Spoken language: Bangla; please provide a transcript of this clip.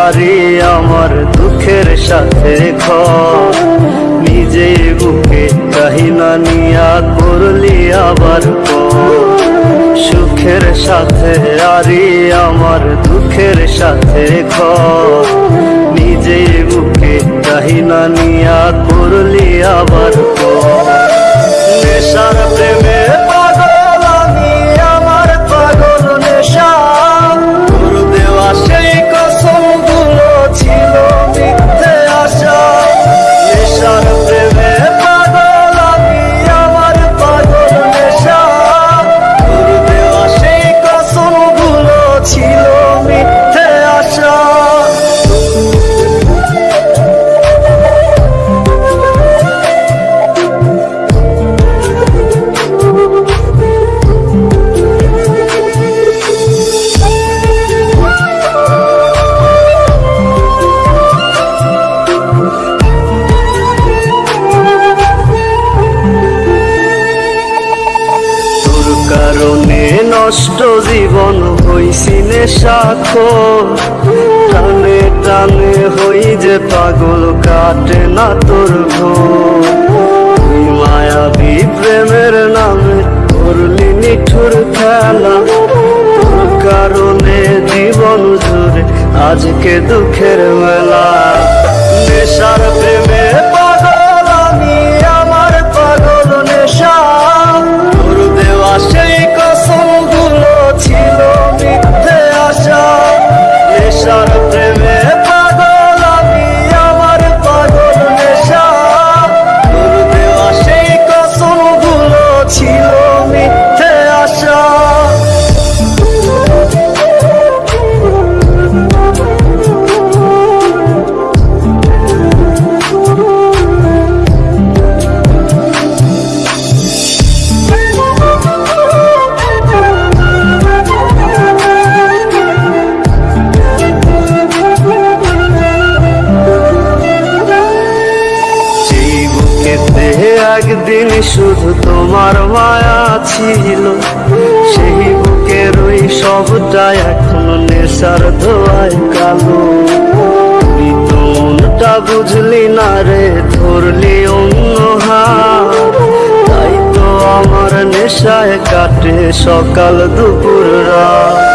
আরে আমার দুঃখের সাথে খ নিজে বুকে কাহিনা নিয়া করলি আবার সুখের সাথে আরে আমার দুঃখের সাথে খ নিজে বুকে কাহিনা নিয়া করলি আবার নষ্ট জীবন হইছি নেশাখোর টানে টানে হই যে পাগল, কাটে না তোর ঘোর। মায়াবী প্রেমের নামে করলি নিঠুর খেলা। কারণে জীবন জুড়ে আজকে দুঃখের মেলা। একদিন শুধু তোমার মায়া ছিল। সেই বুকের ওই সবটা এখন নেশার ধোয়ায় কালো। তুই বুঝলি না রে, ধরলি অন্য তাই তো আমার নেশায় কাটে সকাল দুপুর রাত।